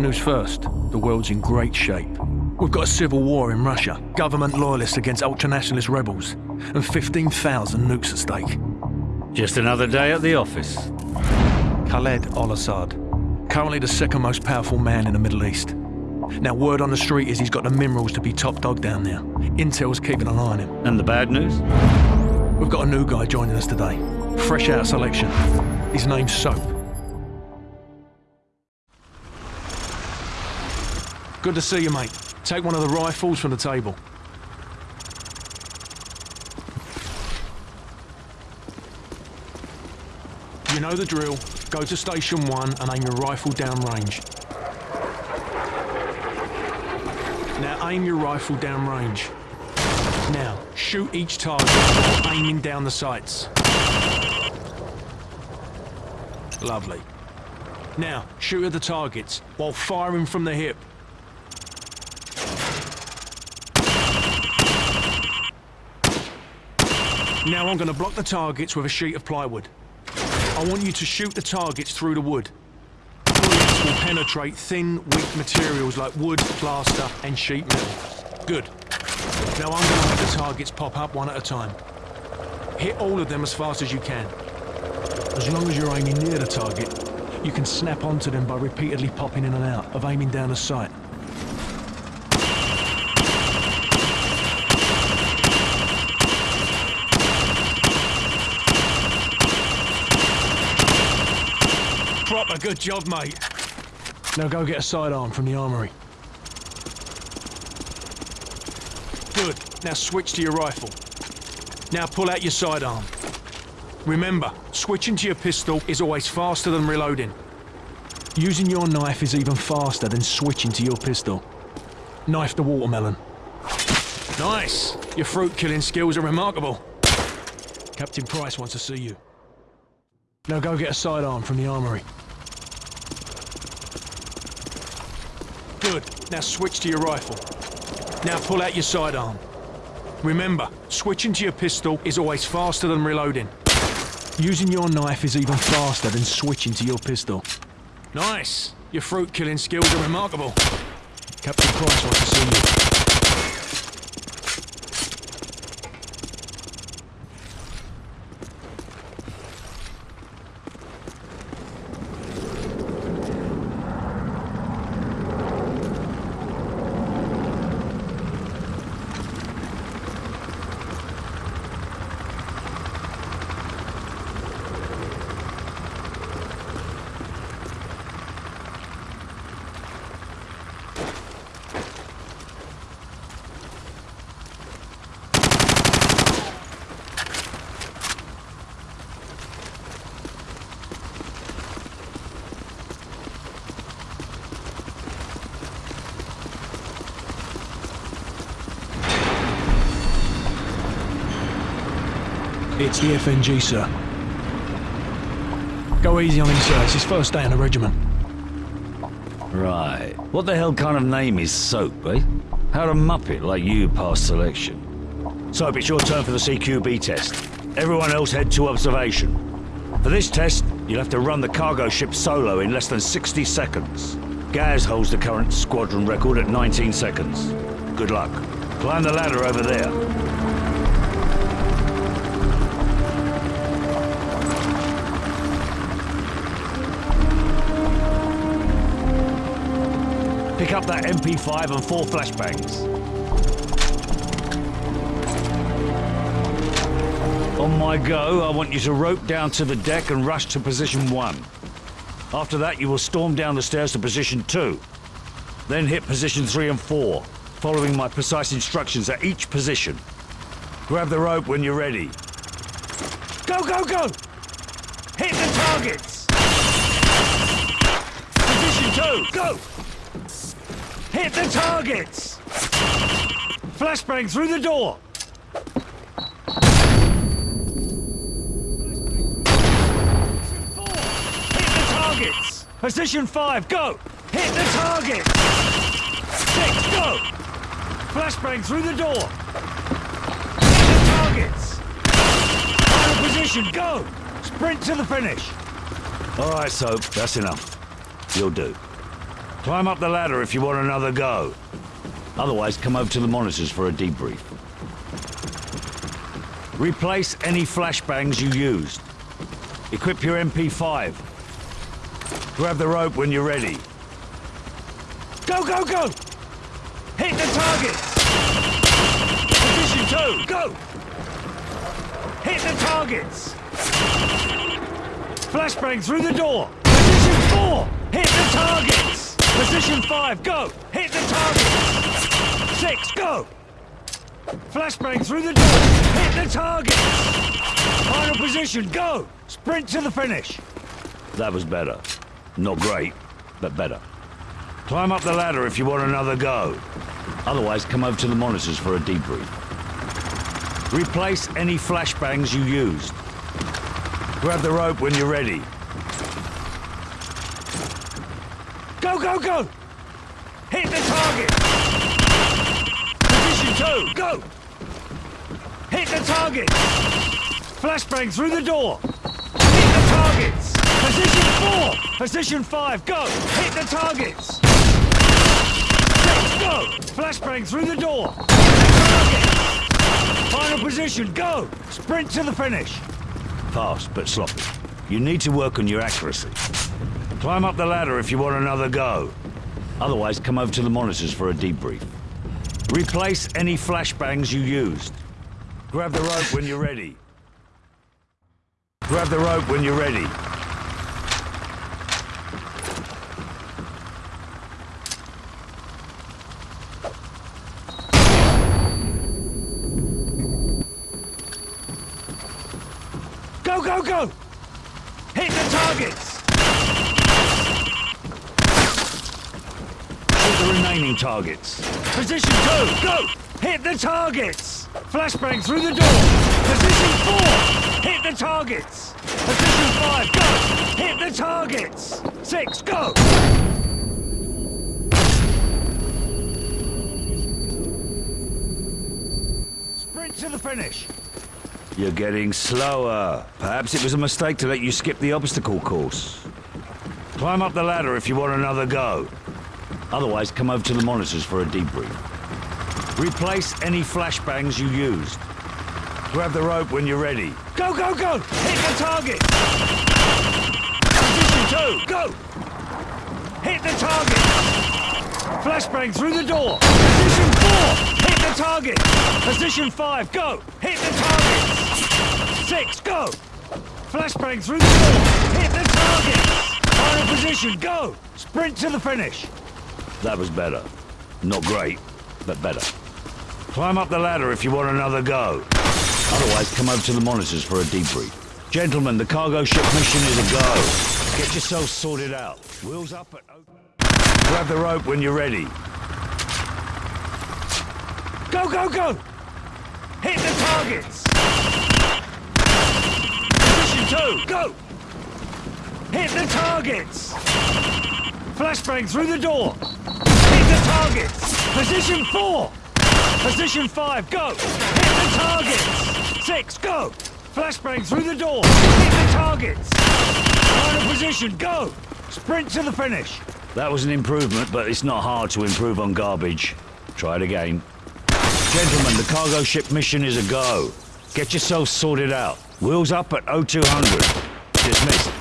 News first. The world's in great shape. We've got a civil war in Russia, government loyalists against ultranationalist rebels, and 15,000 nukes at stake. Just another day at the office. Khaled al-Assad, currently the second most powerful man in the Middle East. Now, word on the street is he's got the minerals to be top dog down there. Intel's keeping an eye on him. And the bad news? We've got a new guy joining us today. Fresh out of selection. His name's Soap. Good to see you, mate. Take one of the rifles from the table. You know the drill. Go to station one and aim your rifle down range. Now aim your rifle down range. Now, shoot each target aiming down the sights. Lovely. Now, shoot at the targets while firing from the hip. Now I'm going to block the targets with a sheet of plywood. I want you to shoot the targets through the wood. Bullets will penetrate thin, weak materials like wood, plaster and sheet metal. Good. Now I'm going to make the targets pop up one at a time. Hit all of them as fast as you can. As long as you're aiming near the target, you can snap onto them by repeatedly popping in and out of aiming down a sight. Proper good job, mate. Now go get a sidearm from the armory. Good. Now switch to your rifle. Now pull out your sidearm. Remember, switching to your pistol is always faster than reloading. Using your knife is even faster than switching to your pistol. Knife the watermelon. Nice! Your fruit killing skills are remarkable. Captain Price wants to see you. Now go get a sidearm from the armory. Good. Now switch to your rifle. Now pull out your sidearm. Remember, switching to your pistol is always faster than reloading. Using your knife is even faster than switching to your pistol. Nice! Your fruit killing skills are remarkable. Captain Price wants to see you. It's the FNG, sir. Go easy on him, sir. It's his first day in the regiment. Right. What the hell kind of name is Soap, eh? How'd a muppet like you pass selection? Soap, it's your turn for the CQB test. Everyone else head to observation. For this test, you'll have to run the cargo ship solo in less than 60 seconds. Gaz holds the current squadron record at 19 seconds. Good luck. Climb the ladder over there. Pick up that MP5 and four flashbangs. On my go, I want you to rope down to the deck and rush to position one. After that, you will storm down the stairs to position two. Then hit position three and four, following my precise instructions at each position. Grab the rope when you're ready. Go, go, go! Hit the targets! Position two, go! Hit the targets! Flashbang through the door! Hit the targets! Position five, go! Hit the target! Six, go! Flashbang through the door! Hit the targets! Final position, go! Sprint to the finish! All right, Soap, that's enough. You'll do. Climb up the ladder if you want another go. Otherwise, come over to the monitors for a debrief. Replace any flashbangs you used. Equip your MP5. Grab the rope when you're ready. Go, go, go! Hit the targets! Position two, go! Hit the targets! Flashbang through the door! Position four! Hit the targets! Position five, go! Hit the target! Six, go! Flashbang through the door! Hit the target! Final position, go! Sprint to the finish! That was better. Not great, but better. Climb up the ladder if you want another go. Otherwise, come over to the monitors for a debrief. Replace any flashbangs you used. Grab the rope when you're ready. Go, go! Hit the target! Position two, go! Hit the target! Flashbang through the door! Hit the targets! Position four! Position five, go! Hit the targets! Six, go! Flashbang through the door! Final position, go! Sprint to the finish! Fast, but sloppy. You need to work on your accuracy. Climb up the ladder if you want another go. Otherwise, come over to the monitors for a debrief. Replace any flashbangs you used. Grab the rope when you're ready. Grab the rope when you're ready. Go, go, go! Hit the targets! Hit the remaining targets. Position two, go! Hit the targets! Flashbang through the door! Position four! Hit the targets! Position five, go! Hit the targets! Six, go! Sprint to the finish! You're getting slower. Perhaps it was a mistake to let you skip the obstacle course. Climb up the ladder if you want another go. Otherwise, come over to the monitors for a debrief. Replace any flashbangs you used. Grab the rope when you're ready. Go, go, go! Hit the target! Position two, go! Hit the target! Flashbang through the door! Position four! Hit the target! Position five, go! Hit the target! Six, go! Flashbang through the door! Hit the target! Final position, go! Sprint to the finish! That was better. Not great, but better. Climb up the ladder if you want another go. Otherwise, come over to the monitors for a debrief. Gentlemen, the cargo ship mission is a go. Get yourself sorted out. Wheels up at... Grab the rope when you're ready. Go, go, go! Hit the targets! Position two, go! Hit the targets! Flashbang through the door! Hit the targets! Position four! Position five, go! Hit the targets! Six, go! Flashbang through the door! Hit the targets! Final position, go! Sprint to the finish! That was an improvement, but it's not hard to improve on garbage. Try it again. Gentlemen, the cargo ship mission is a go. Get yourself sorted out. Wheels up at 0200. Dismissed.